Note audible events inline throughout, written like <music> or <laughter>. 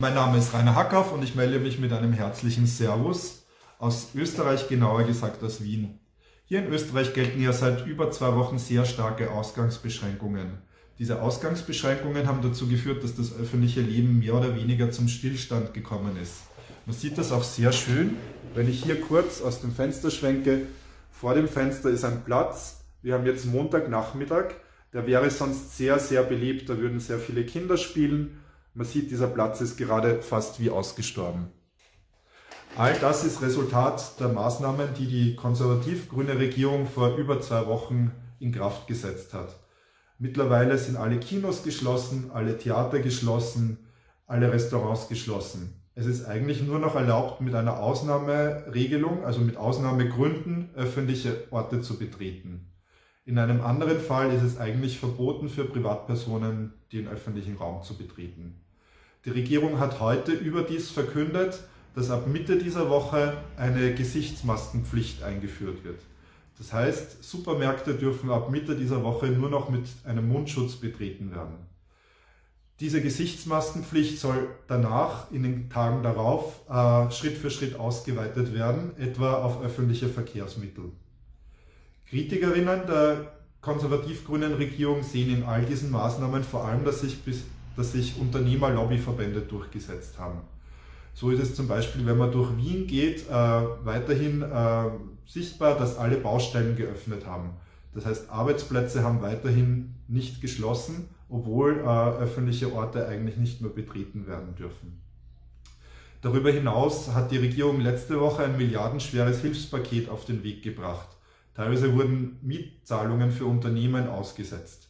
Mein Name ist Rainer Hackhoff und ich melde mich mit einem herzlichen Servus aus Österreich, genauer gesagt aus Wien. Hier in Österreich gelten ja seit über zwei Wochen sehr starke Ausgangsbeschränkungen. Diese Ausgangsbeschränkungen haben dazu geführt, dass das öffentliche Leben mehr oder weniger zum Stillstand gekommen ist. Man sieht das auch sehr schön, wenn ich hier kurz aus dem Fenster schwenke. Vor dem Fenster ist ein Platz. Wir haben jetzt Montagnachmittag. Der wäre sonst sehr, sehr beliebt. Da würden sehr viele Kinder spielen. Man sieht, dieser Platz ist gerade fast wie ausgestorben. All das ist Resultat der Maßnahmen, die die konservativ-grüne Regierung vor über zwei Wochen in Kraft gesetzt hat. Mittlerweile sind alle Kinos geschlossen, alle Theater geschlossen, alle Restaurants geschlossen. Es ist eigentlich nur noch erlaubt, mit einer Ausnahmeregelung, also mit Ausnahmegründen, öffentliche Orte zu betreten. In einem anderen Fall ist es eigentlich verboten für Privatpersonen, den öffentlichen Raum zu betreten. Die Regierung hat heute überdies verkündet, dass ab Mitte dieser Woche eine Gesichtsmaskenpflicht eingeführt wird. Das heißt, Supermärkte dürfen ab Mitte dieser Woche nur noch mit einem Mundschutz betreten werden. Diese Gesichtsmaskenpflicht soll danach, in den Tagen darauf, äh, Schritt für Schritt ausgeweitet werden, etwa auf öffentliche Verkehrsmittel. Kritikerinnen der konservativ-grünen Regierung sehen in all diesen Maßnahmen vor allem, dass sich, bis, dass sich Unternehmerlobbyverbände durchgesetzt haben. So ist es zum Beispiel, wenn man durch Wien geht, äh, weiterhin äh, sichtbar, dass alle Baustellen geöffnet haben. Das heißt, Arbeitsplätze haben weiterhin nicht geschlossen, obwohl äh, öffentliche Orte eigentlich nicht mehr betreten werden dürfen. Darüber hinaus hat die Regierung letzte Woche ein milliardenschweres Hilfspaket auf den Weg gebracht. Teilweise wurden Mietzahlungen für Unternehmen ausgesetzt.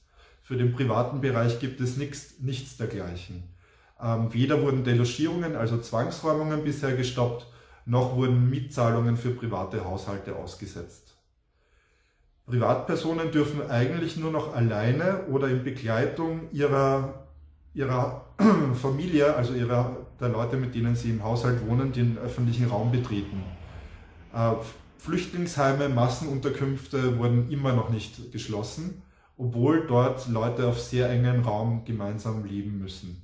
Für den privaten Bereich gibt es nichts, nichts dergleichen. Ähm, weder wurden Delogierungen, also Zwangsräumungen bisher gestoppt, noch wurden Mietzahlungen für private Haushalte ausgesetzt. Privatpersonen dürfen eigentlich nur noch alleine oder in Begleitung ihrer, ihrer <clears throat> Familie, also ihrer, der Leute, mit denen sie im Haushalt wohnen, den öffentlichen Raum betreten. Äh, Flüchtlingsheime, Massenunterkünfte wurden immer noch nicht geschlossen, obwohl dort Leute auf sehr engen Raum gemeinsam leben müssen.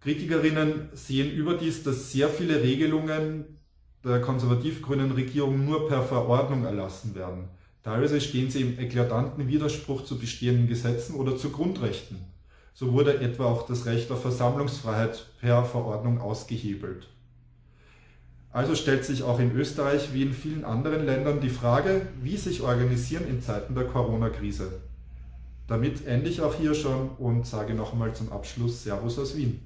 Kritikerinnen sehen überdies, dass sehr viele Regelungen der konservativ-grünen Regierung nur per Verordnung erlassen werden. Teilweise stehen sie im eklatanten Widerspruch zu bestehenden Gesetzen oder zu Grundrechten. So wurde etwa auch das Recht auf Versammlungsfreiheit per Verordnung ausgehebelt. Also stellt sich auch in Österreich wie in vielen anderen Ländern die Frage, wie sich organisieren in Zeiten der Corona-Krise. Damit ende ich auch hier schon und sage nochmal zum Abschluss Servus aus Wien.